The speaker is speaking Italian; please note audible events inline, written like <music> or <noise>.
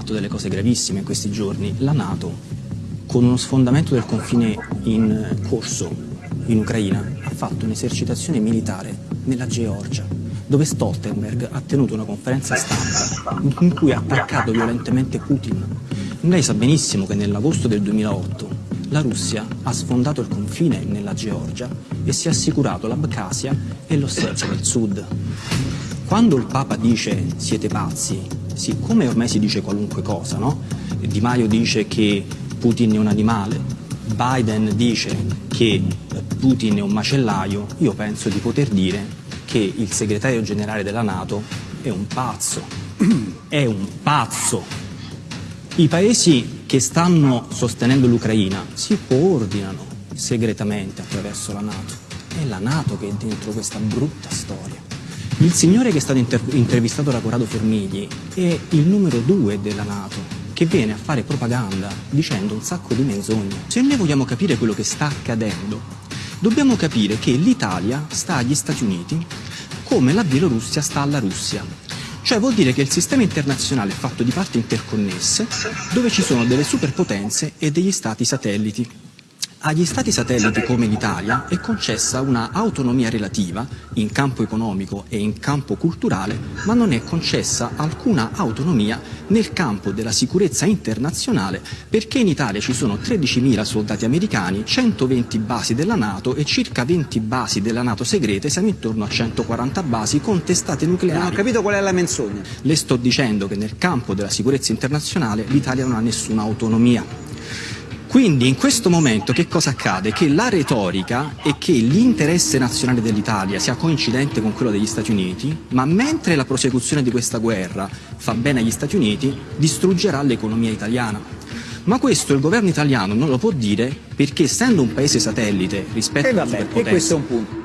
fatto delle cose gravissime in questi giorni. La Nato, con uno sfondamento del confine in corso in Ucraina, ha fatto un'esercitazione militare nella Georgia, dove Stoltenberg ha tenuto una conferenza stampa in cui ha attaccato violentemente Putin. Lei sa benissimo che nell'agosto del 2008 la Russia ha sfondato il confine nella Georgia e si è assicurato l'Abkhazia e l'Ossetia del Sud. Quando il Papa dice siete pazzi, siccome ormai si dice qualunque cosa, no? Di Maio dice che Putin è un animale, Biden dice che Putin è un macellaio, io penso di poter dire che il segretario generale della Nato è un pazzo, <clears throat> è un pazzo. I paesi che stanno sostenendo l'Ucraina si coordinano segretamente attraverso la Nato. È la Nato che è dentro questa brutta storia. Il signore che è stato inter intervistato da Corrado Formigli è il numero due della Nato, che viene a fare propaganda dicendo un sacco di menzogne. Se noi vogliamo capire quello che sta accadendo, dobbiamo capire che l'Italia sta agli Stati Uniti come la Bielorussia sta alla Russia. Cioè vuol dire che il sistema internazionale è fatto di parti interconnesse dove ci sono delle superpotenze e degli stati satelliti. Agli Stati satelliti come l'Italia è concessa una autonomia relativa in campo economico e in campo culturale, ma non è concessa alcuna autonomia nel campo della sicurezza internazionale perché in Italia ci sono 13.000 soldati americani, 120 basi della Nato e circa 20 basi della Nato segrete, siamo intorno a 140 basi con testate nucleari. Non ho capito qual è la menzogna. Le sto dicendo che nel campo della sicurezza internazionale l'Italia non ha nessuna autonomia. Quindi in questo momento che cosa accade? Che la retorica è che l'interesse nazionale dell'Italia sia coincidente con quello degli Stati Uniti, ma mentre la prosecuzione di questa guerra fa bene agli Stati Uniti, distruggerà l'economia italiana. Ma questo il governo italiano non lo può dire perché essendo un paese satellite rispetto e a vabbè, e questo è un punto.